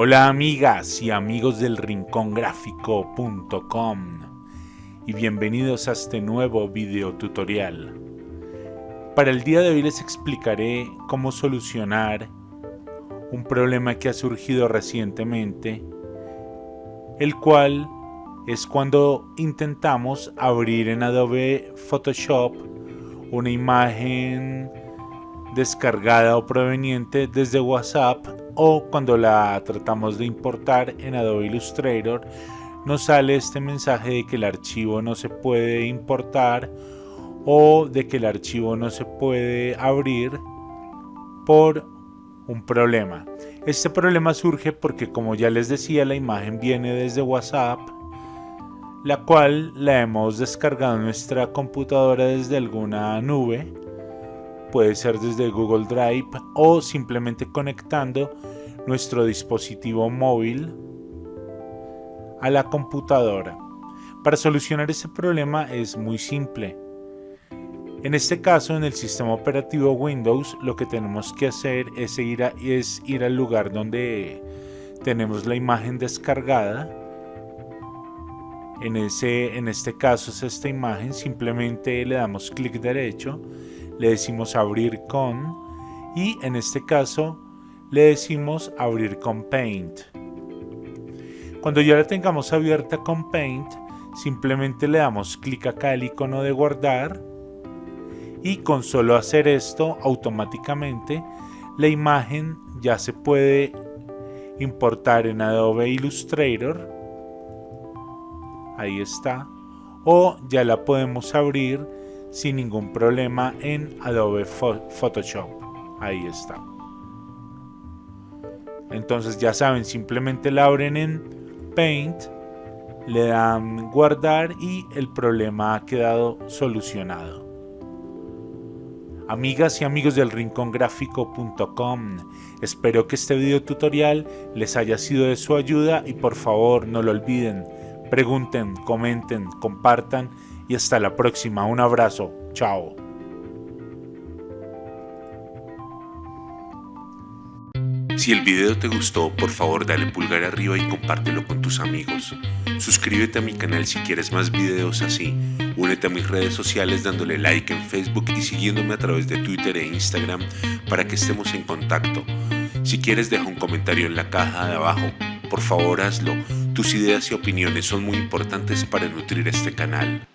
Hola amigas y amigos del rincongráfico.com y bienvenidos a este nuevo video tutorial. Para el día de hoy les explicaré cómo solucionar un problema que ha surgido recientemente, el cual es cuando intentamos abrir en Adobe Photoshop una imagen descargada o proveniente desde WhatsApp o cuando la tratamos de importar en Adobe Illustrator nos sale este mensaje de que el archivo no se puede importar o de que el archivo no se puede abrir por un problema. Este problema surge porque como ya les decía la imagen viene desde WhatsApp la cual la hemos descargado en nuestra computadora desde alguna nube puede ser desde Google Drive o simplemente conectando nuestro dispositivo móvil a la computadora. Para solucionar este problema es muy simple. En este caso, en el sistema operativo Windows, lo que tenemos que hacer es ir, al lugar donde tenemos la imagen descargada. En este caso es esta imagen, simplemente le damos clic derecho le decimos abrir con y en este caso le decimos abrir con Paint. Cuando ya la tengamos abierta con Paint, simplemente le damos clic acá el icono de guardar y con solo hacer esto automáticamente la imagen ya se puede importar en Adobe Illustrator ahí está o ya la podemos abrir sin ningún problema en Adobe Photoshop. Ahí está. Entonces ya saben, simplemente la abren en Paint, le dan guardar y el problema ha quedado solucionado. Amigas y amigos del rincongráfico.com, espero que este video tutorial les haya sido de su ayuda y por favor no lo olviden, pregunten, comenten, compartan y hasta la próxima. Un abrazo. Chao. Si el video te gustó, por favor dale pulgar arriba y compártelo con tus amigos. Suscríbete a mi canal si quieres más videos así. Únete a mis redes sociales dándole like en Facebook y siguiéndome a través de Twitter e Instagram para que estemos en contacto. Si quieres deja un comentario en la caja de abajo. Por favor hazlo. Tus ideas y opiniones son muy importantes para nutrir este canal.